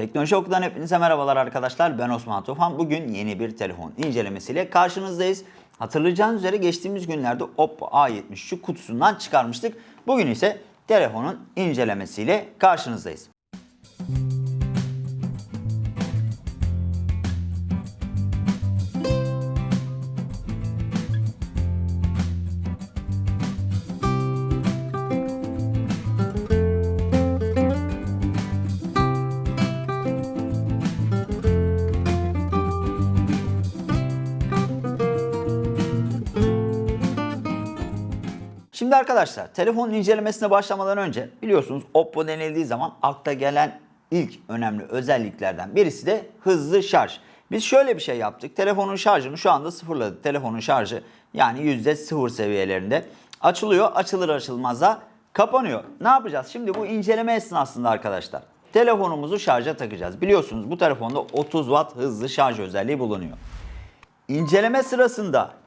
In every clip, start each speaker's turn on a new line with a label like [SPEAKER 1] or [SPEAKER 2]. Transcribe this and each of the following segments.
[SPEAKER 1] Teknoloji Oku'dan hepinize merhabalar arkadaşlar. Ben Osman Tufan. Bugün yeni bir telefon incelemesiyle karşınızdayız. Hatırlayacağınız üzere geçtiğimiz günlerde Oppo A73'ü kutusundan çıkarmıştık. Bugün ise telefonun incelemesiyle karşınızdayız. Şimdi arkadaşlar telefonun incelemesine başlamadan önce biliyorsunuz Oppo denildiği zaman akla gelen ilk önemli özelliklerden birisi de hızlı şarj. Biz şöyle bir şey yaptık. Telefonun şarjını şu anda sıfırladık. Telefonun şarjı yani %0 seviyelerinde. Açılıyor. Açılır açılmaz da kapanıyor. Ne yapacağız? Şimdi bu inceleme esnasında arkadaşlar telefonumuzu şarja takacağız. Biliyorsunuz bu telefonda 30 Watt hızlı şarj özelliği bulunuyor. İnceleme sırasında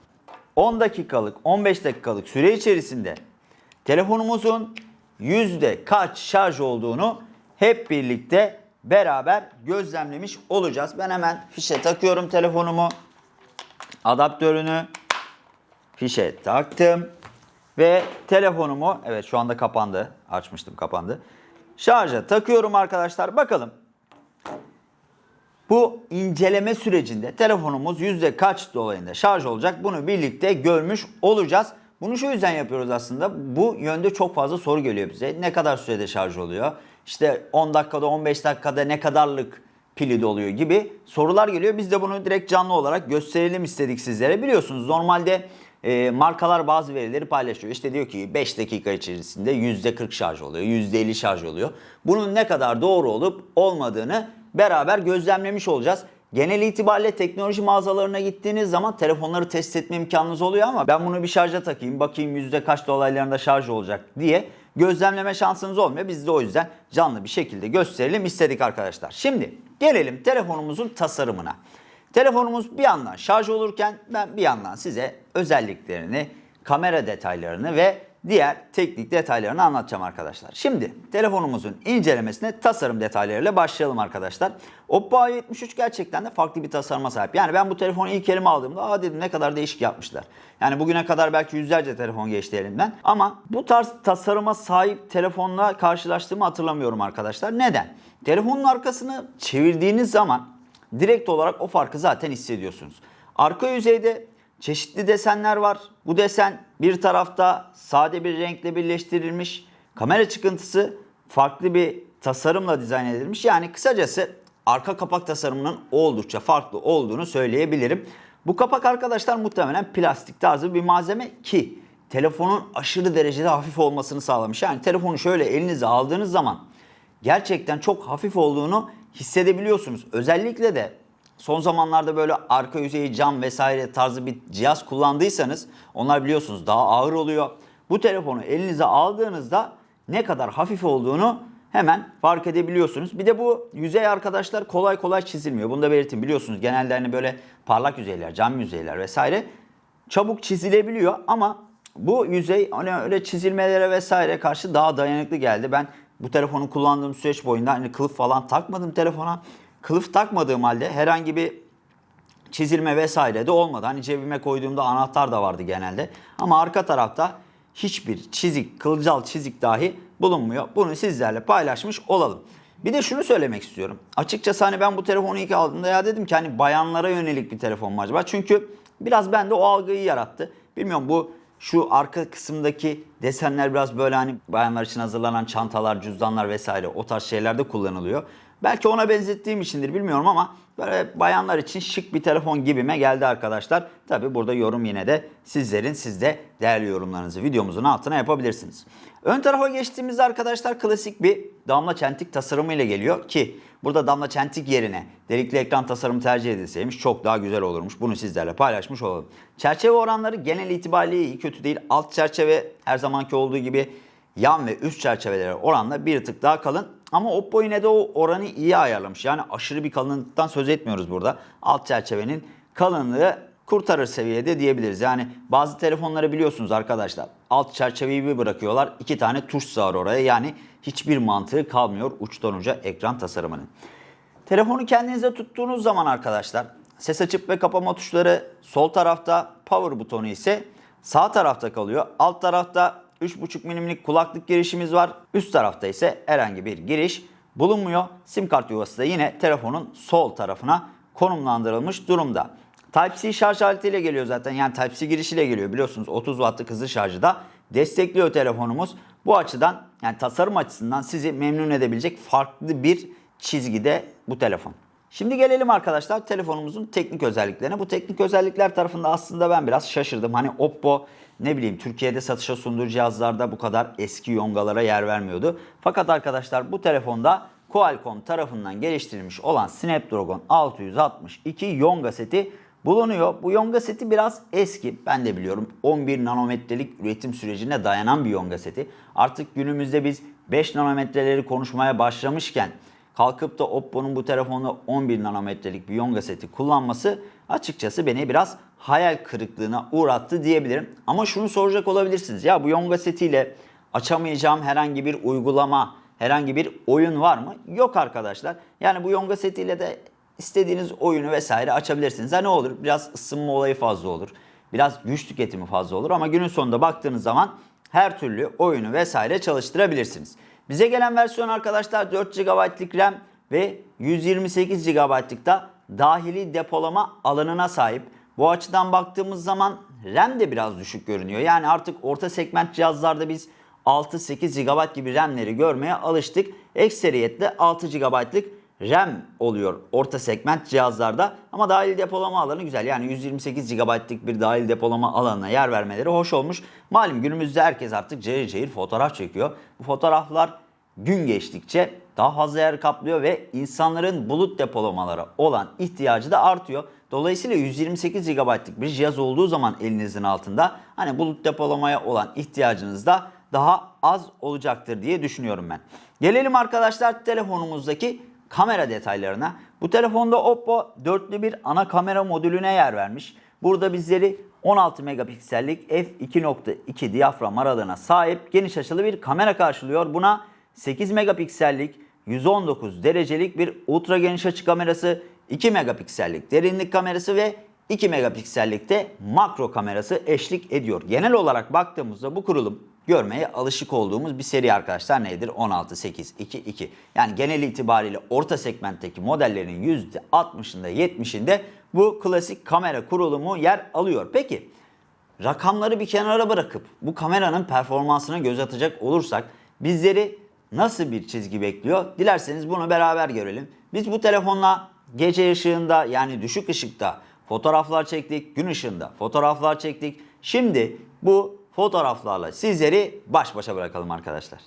[SPEAKER 1] 10 dakikalık, 15 dakikalık süre içerisinde telefonumuzun yüzde kaç şarj olduğunu hep birlikte beraber gözlemlemiş olacağız. Ben hemen fişe takıyorum telefonumu. Adaptörünü fişe taktım. Ve telefonumu, evet şu anda kapandı. Açmıştım kapandı. Şarja takıyorum arkadaşlar. Bakalım bu inceleme sürecinde telefonumuz yüzde kaç dolayında şarj olacak bunu birlikte görmüş olacağız. Bunu şu yüzden yapıyoruz aslında. Bu yönde çok fazla soru geliyor bize. Ne kadar sürede şarj oluyor? İşte 10 dakikada 15 dakikada ne kadarlık pili doluyor gibi sorular geliyor. Biz de bunu direkt canlı olarak gösterelim istedik sizlere. Biliyorsunuz normalde e, markalar bazı verileri paylaşıyor. İşte diyor ki 5 dakika içerisinde %40 şarj oluyor, %50 şarj oluyor. Bunun ne kadar doğru olup olmadığını beraber gözlemlemiş olacağız. Genel itibariyle teknoloji mağazalarına gittiğiniz zaman telefonları test etme imkanınız oluyor ama ben bunu bir şarja takayım bakayım yüzde kaç dolaylarında şarj olacak diye gözlemleme şansınız olmuyor. Biz de o yüzden canlı bir şekilde gösterelim istedik arkadaşlar. Şimdi gelelim telefonumuzun tasarımına. Telefonumuz bir yandan şarj olurken ben bir yandan size özelliklerini, kamera detaylarını ve diğer teknik detaylarını anlatacağım arkadaşlar. Şimdi telefonumuzun incelemesine tasarım detaylarıyla başlayalım arkadaşlar. Oppo A73 gerçekten de farklı bir tasarıma sahip. Yani ben bu telefonu ilk elime aldığımda aa dedim ne kadar değişik yapmışlar. Yani bugüne kadar belki yüzlerce telefon geçti elimden. Ama bu tarz tasarıma sahip telefonla karşılaştığımı hatırlamıyorum arkadaşlar. Neden? Telefonun arkasını çevirdiğiniz zaman direkt olarak o farkı zaten hissediyorsunuz. Arka yüzeyde çeşitli desenler var. Bu desen bir tarafta sade bir renkle birleştirilmiş. Kamera çıkıntısı farklı bir tasarımla dizayn edilmiş. Yani kısacası arka kapak tasarımının oldukça farklı olduğunu söyleyebilirim. Bu kapak arkadaşlar muhtemelen plastik tarzı bir malzeme ki telefonun aşırı derecede hafif olmasını sağlamış. Yani telefonu şöyle elinize aldığınız zaman gerçekten çok hafif olduğunu hissedebiliyorsunuz. Özellikle de son zamanlarda böyle arka yüzeyi cam vesaire tarzı bir cihaz kullandıysanız onlar biliyorsunuz daha ağır oluyor. Bu telefonu elinize aldığınızda ne kadar hafif olduğunu hemen fark edebiliyorsunuz. Bir de bu yüzey arkadaşlar kolay kolay çizilmiyor. Bunu da belirteyim. Biliyorsunuz genelde hani böyle parlak yüzeyler, cam yüzeyler vesaire çabuk çizilebiliyor ama bu yüzey hani öyle çizilmelere vesaire karşı daha dayanıklı geldi. Ben bu telefonu kullandığım süreç boyunca hani kılıf falan takmadım telefona. Kılıf takmadığım halde herhangi bir çizilme vesaire de olmadı. Hani cebime koyduğumda anahtar da vardı genelde. Ama arka tarafta hiçbir çizik, kılcal çizik dahi bulunmuyor. Bunu sizlerle paylaşmış olalım. Bir de şunu söylemek istiyorum. Açıkçası hani ben bu telefonu ilk aldığımda ya dedim ki hani bayanlara yönelik bir telefon mu acaba? Çünkü biraz bende o algıyı yarattı. Bilmiyorum bu şu arka kısımdaki desenler biraz böyle hani bayanlar için hazırlanan çantalar, cüzdanlar vesaire o tarz şeylerde kullanılıyor. Belki ona benzettiğim içindir bilmiyorum ama böyle bayanlar için şık bir telefon gibime geldi arkadaşlar. Tabi burada yorum yine de sizlerin siz de değerli yorumlarınızı videomuzun altına yapabilirsiniz. Ön tarafa geçtiğimizde arkadaşlar klasik bir damla çentik tasarımı ile geliyor ki burada damla çentik yerine delikli ekran tasarımı tercih edilseymiş çok daha güzel olurmuş. Bunu sizlerle paylaşmış olalım. Çerçeve oranları genel itibariyle iyi kötü değil. Alt çerçeve her zamanki olduğu gibi yan ve üst çerçevelere oranla bir tık daha kalın. Ama Oppo yine de o oranı iyi ayarlamış. Yani aşırı bir kalınlıktan söz etmiyoruz burada. Alt çerçevenin kalınlığı kurtarır seviyede diyebiliriz. Yani bazı telefonları biliyorsunuz arkadaşlar. Alt çerçeveyi bir bırakıyorlar. iki tane tuş sığar oraya. Yani hiçbir mantığı kalmıyor uçtan uca ekran tasarımının. Telefonu kendinize tuttuğunuz zaman arkadaşlar ses açıp ve kapama tuşları sol tarafta, power butonu ise sağ tarafta kalıyor. Alt tarafta 3.5 milimlik kulaklık girişimiz var. Üst tarafta ise herhangi bir giriş bulunmuyor. Sim kart yuvası da yine telefonun sol tarafına konumlandırılmış durumda. Type-C şarj aletiyle geliyor zaten. Yani Type-C girişiyle geliyor. Biliyorsunuz 30 wattlık hızlı şarjı da destekliyor telefonumuz. Bu açıdan yani tasarım açısından sizi memnun edebilecek farklı bir çizgide bu telefon. Şimdi gelelim arkadaşlar telefonumuzun teknik özelliklerine. Bu teknik özellikler tarafında aslında ben biraz şaşırdım. Hani Oppo ne bileyim Türkiye'de satışa sunduğu cihazlarda bu kadar eski yongalara yer vermiyordu. Fakat arkadaşlar bu telefonda Qualcomm tarafından geliştirilmiş olan Snapdragon 662 yonga seti bulunuyor. Bu yonga seti biraz eski. Ben de biliyorum 11 nanometrelik üretim sürecine dayanan bir yonga seti. Artık günümüzde biz 5 nanometreleri konuşmaya başlamışken kalkıp da Oppo'nun bu telefonda 11 nanometrelik bir yonga seti kullanması açıkçası beni biraz hayal kırıklığına uğrattı diyebilirim. Ama şunu soracak olabilirsiniz. Ya bu yonga setiyle açamayacağım herhangi bir uygulama, herhangi bir oyun var mı? Yok arkadaşlar. Yani bu yonga setiyle de istediğiniz oyunu vesaire açabilirsiniz. Ha ne olur? Biraz ısınma olayı fazla olur. Biraz güç tüketimi fazla olur ama günün sonunda baktığınız zaman her türlü oyunu vesaire çalıştırabilirsiniz. Bize gelen versiyon arkadaşlar 4 GB'lık RAM ve 128 GB'lık da dahili depolama alanına sahip. Bu açıdan baktığımız zaman RAM de biraz düşük görünüyor. Yani artık orta segment cihazlarda biz 6-8 GB gibi RAM'leri görmeye alıştık. Ekseriyetle 6 GB'lık RAM oluyor orta segment cihazlarda ama dahil depolama alanı güzel. Yani 128 GB'lık bir dahil depolama alanına yer vermeleri hoş olmuş. Malum günümüzde herkes artık cayır cayır fotoğraf çekiyor. Bu fotoğraflar gün geçtikçe daha fazla yer kaplıyor ve insanların bulut depolamalara olan ihtiyacı da artıyor. Dolayısıyla 128 GB'lık bir cihaz olduğu zaman elinizin altında hani bulut depolamaya olan ihtiyacınız da daha az olacaktır diye düşünüyorum ben. Gelelim arkadaşlar telefonumuzdaki kamera detaylarına. Bu telefonda Oppo dörtlü bir ana kamera modülüne yer vermiş. Burada bizleri 16 megapiksellik f2.2 diyafram aralığına sahip geniş açılı bir kamera karşılıyor. Buna 8 megapiksellik 119 derecelik bir ultra geniş açı kamerası, 2 megapiksellik derinlik kamerası ve 2 megapiksellikte makro kamerası eşlik ediyor. Genel olarak baktığımızda bu kurulum görmeye alışık olduğumuz bir seri arkadaşlar nedir? 16, 8, 2, 2. Yani genel itibariyle orta segmentteki modellerin %60'ında 70'inde bu klasik kamera kurulumu yer alıyor. Peki rakamları bir kenara bırakıp bu kameranın performansına göz atacak olursak bizleri nasıl bir çizgi bekliyor? Dilerseniz bunu beraber görelim. Biz bu telefonla gece ışığında yani düşük ışıkta fotoğraflar çektik, gün ışığında fotoğraflar çektik. Şimdi bu fotoğraflarla sizleri baş başa bırakalım arkadaşlar.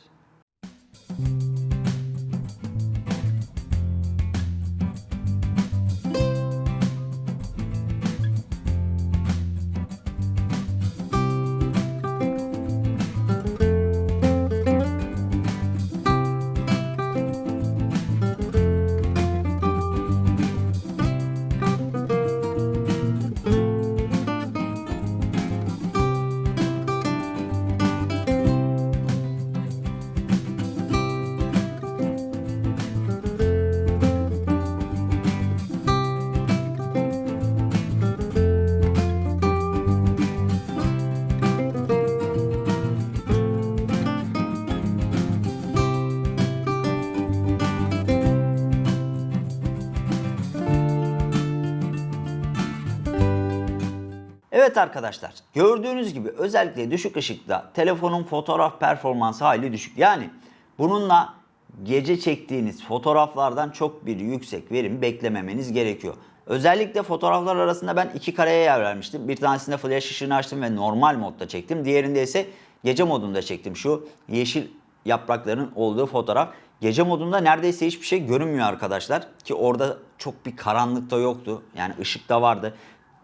[SPEAKER 1] Evet arkadaşlar gördüğünüz gibi özellikle düşük ışıkta telefonun fotoğraf performansı hayli düşük. Yani bununla gece çektiğiniz fotoğraflardan çok bir yüksek verim beklememeniz gerekiyor. Özellikle fotoğraflar arasında ben iki kareye yer vermiştim. Bir tanesinde flash ışığını açtım ve normal modda çektim. Diğerinde ise gece modunda çektim. Şu yeşil yaprakların olduğu fotoğraf. Gece modunda neredeyse hiçbir şey görünmüyor arkadaşlar. Ki orada çok bir karanlık da yoktu. Yani ışık da vardı.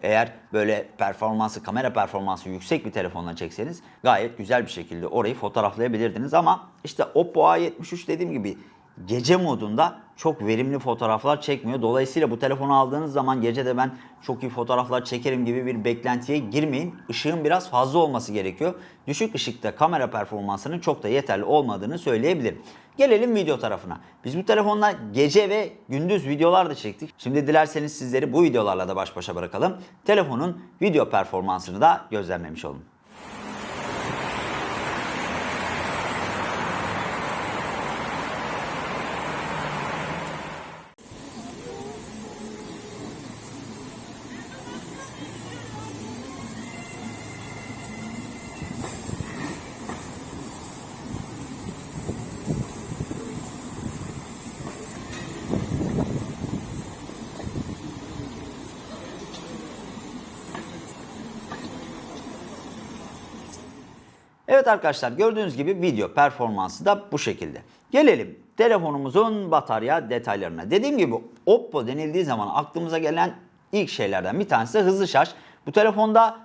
[SPEAKER 1] Eğer böyle performansı, kamera performansı yüksek bir telefonla çekseniz gayet güzel bir şekilde orayı fotoğraflayabilirdiniz. Ama işte Oppo A73 dediğim gibi gece modunda çok verimli fotoğraflar çekmiyor. Dolayısıyla bu telefonu aldığınız zaman gece de ben çok iyi fotoğraflar çekerim gibi bir beklentiye girmeyin. Işığın biraz fazla olması gerekiyor. Düşük ışıkta kamera performansının çok da yeterli olmadığını söyleyebilirim. Gelelim video tarafına. Biz bu telefonla gece ve gündüz videolar da çektik. Şimdi dilerseniz sizleri bu videolarla da baş başa bırakalım. Telefonun video performansını da gözlemlemiş olun. Evet arkadaşlar gördüğünüz gibi video performansı da bu şekilde. Gelelim telefonumuzun batarya detaylarına. Dediğim gibi Oppo denildiği zaman aklımıza gelen ilk şeylerden bir tanesi hızlı şarj. Bu telefonda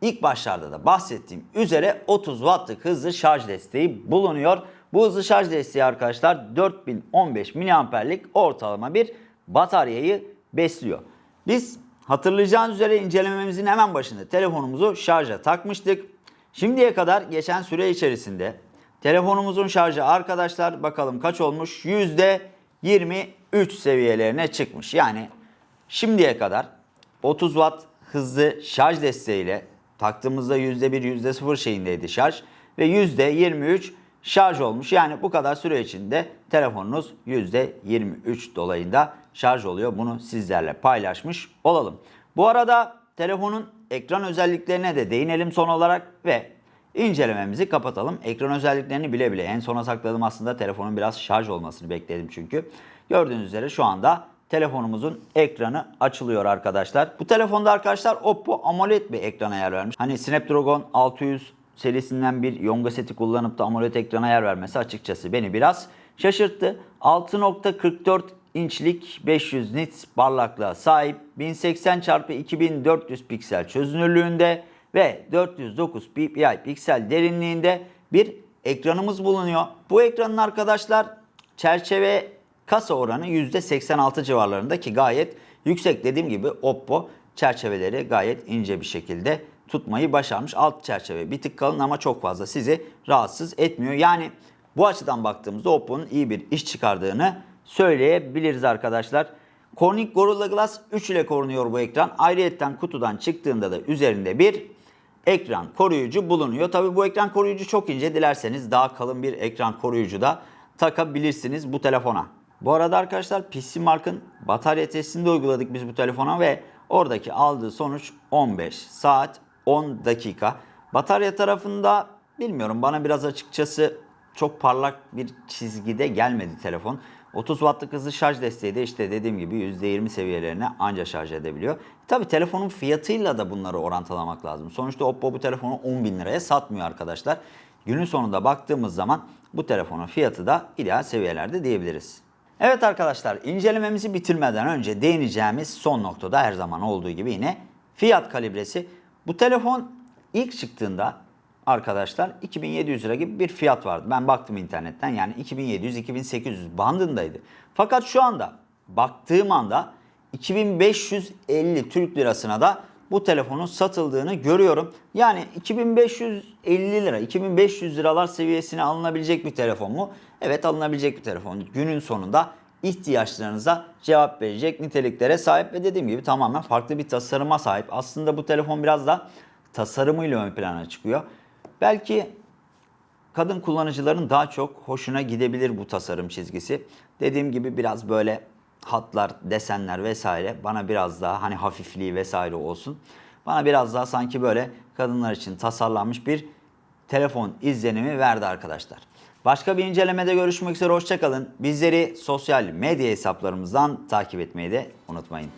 [SPEAKER 1] ilk başlarda da bahsettiğim üzere 30 wattlık hızlı şarj desteği bulunuyor. Bu hızlı şarj desteği arkadaşlar 4015 miliamperlik ortalama bir bataryayı besliyor. Biz hatırlayacağınız üzere incelememizin hemen başında telefonumuzu şarja takmıştık. Şimdiye kadar geçen süre içerisinde telefonumuzun şarjı arkadaşlar bakalım kaç olmuş? %23 seviyelerine çıkmış. Yani şimdiye kadar 30 watt hızlı şarj desteğiyle taktığımızda %1 %0 şeyindeydi şarj ve %23 şarj olmuş. Yani bu kadar süre içinde telefonunuz %23 dolayında şarj oluyor. Bunu sizlerle paylaşmış olalım. Bu arada telefonun ekran özelliklerine de değinelim son olarak ve incelememizi kapatalım. Ekran özelliklerini bile bile en sona sakladım aslında telefonun biraz şarj olmasını bekledim çünkü. Gördüğünüz üzere şu anda telefonumuzun ekranı açılıyor arkadaşlar. Bu telefonda arkadaşlar Oppo AMOLED bir ekrana yer vermiş. Hani Snapdragon 600 serisinden bir Yonga seti kullanıp da AMOLED ekrana yer vermesi açıkçası beni biraz şaşırttı. 6.44 inçlik 500 nits parlaklığa sahip 1080 x 2400 piksel çözünürlüğünde ve 409 ppi piksel derinliğinde bir ekranımız bulunuyor. Bu ekranın arkadaşlar çerçeve kasa oranı %86 civarlarında ki gayet yüksek. Dediğim gibi Oppo çerçeveleri gayet ince bir şekilde tutmayı başarmış. Alt çerçeve bir tık kalın ama çok fazla sizi rahatsız etmiyor. Yani bu açıdan baktığımızda Oppo'nun iyi bir iş çıkardığını söyleyebiliriz arkadaşlar. Corning Gorilla Glass 3 ile korunuyor bu ekran. Ayrıyeten kutudan çıktığında da üzerinde bir ekran koruyucu bulunuyor. Tabi bu ekran koruyucu çok ince. Dilerseniz daha kalın bir ekran koruyucu da takabilirsiniz bu telefona. Bu arada arkadaşlar PC Mark'ın batarya testini de uyguladık biz bu telefona ve oradaki aldığı sonuç 15 saat 10 dakika. Batarya tarafında bilmiyorum bana biraz açıkçası çok parlak bir çizgide gelmedi telefon. 30 wattlık hızlı şarj desteği de işte dediğim gibi %20 seviyelerine anca şarj edebiliyor. Tabi telefonun fiyatıyla da bunları orantılamak lazım. Sonuçta Oppo bu telefonu 10 bin liraya satmıyor arkadaşlar. Günün sonunda baktığımız zaman bu telefonun fiyatı da ideal seviyelerde diyebiliriz. Evet arkadaşlar incelememizi bitirmeden önce değineceğimiz son noktada her zaman olduğu gibi yine fiyat kalibresi. Bu telefon ilk çıktığında arkadaşlar 2700 lira gibi bir fiyat vardı. Ben baktım internetten yani 2700-2800 bandındaydı. Fakat şu anda baktığım anda 2550 Türk lirasına da bu telefonun satıldığını görüyorum. Yani 2550 lira, 2500 liralar seviyesine alınabilecek bir telefon mu? Evet alınabilecek bir telefon. Günün sonunda ihtiyaçlarınıza cevap verecek niteliklere sahip ve dediğim gibi tamamen farklı bir tasarıma sahip. Aslında bu telefon biraz da tasarımıyla ön plana çıkıyor. Belki kadın kullanıcıların daha çok hoşuna gidebilir bu tasarım çizgisi. Dediğim gibi biraz böyle hatlar, desenler vesaire bana biraz daha hani hafifliği vesaire olsun. Bana biraz daha sanki böyle kadınlar için tasarlanmış bir telefon izlenimi verdi arkadaşlar. Başka bir incelemede görüşmek üzere hoşçakalın. Bizleri sosyal medya hesaplarımızdan takip etmeyi de unutmayın.